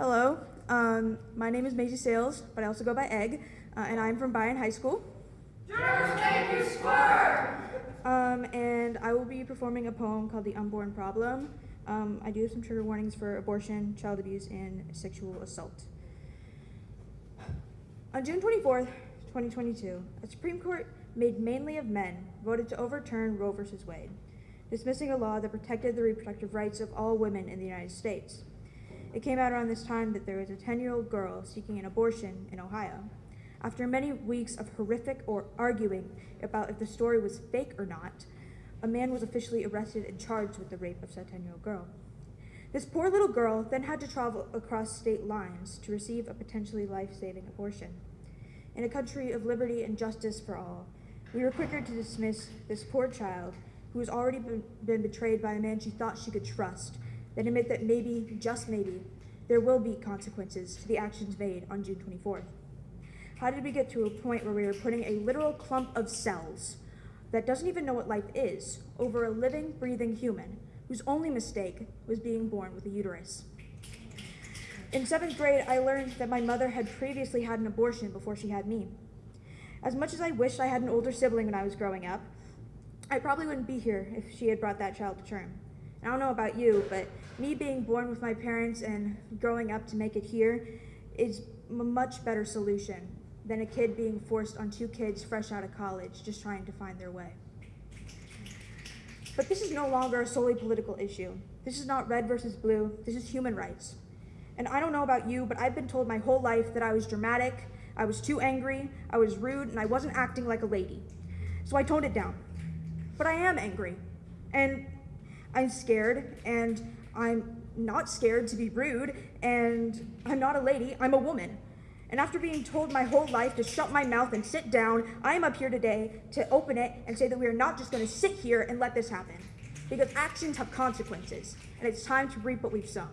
Hello, um, my name is Maisie Sales, but I also go by Egg, uh, and I'm from Bayern High School. Um, and I will be performing a poem called The Unborn Problem. Um, I do have some trigger warnings for abortion, child abuse, and sexual assault. On June 24th, 2022, a Supreme Court made mainly of men voted to overturn Roe v. Wade, dismissing a law that protected the reproductive rights of all women in the United States. It came out around this time that there was a 10 year old girl seeking an abortion in Ohio. After many weeks of horrific or arguing about if the story was fake or not, a man was officially arrested and charged with the rape of said 10 year old girl. This poor little girl then had to travel across state lines to receive a potentially life saving abortion. In a country of liberty and justice for all, we were quicker to dismiss this poor child who has already been, been betrayed by a man she thought she could trust than admit that maybe, just maybe, there will be consequences to the actions made on June 24th. How did we get to a point where we were putting a literal clump of cells that doesn't even know what life is over a living, breathing human whose only mistake was being born with a uterus? In seventh grade, I learned that my mother had previously had an abortion before she had me. As much as I wished I had an older sibling when I was growing up, I probably wouldn't be here if she had brought that child to term. I don't know about you, but me being born with my parents and growing up to make it here is a much better solution than a kid being forced on two kids fresh out of college just trying to find their way. But this is no longer a solely political issue. This is not red versus blue, this is human rights. And I don't know about you, but I've been told my whole life that I was dramatic, I was too angry, I was rude, and I wasn't acting like a lady. So I toned it down. But I am angry. And I'm scared, and I'm not scared to be rude, and I'm not a lady, I'm a woman. And after being told my whole life to shut my mouth and sit down, I am up here today to open it and say that we are not just going to sit here and let this happen. Because actions have consequences, and it's time to reap what we've sown.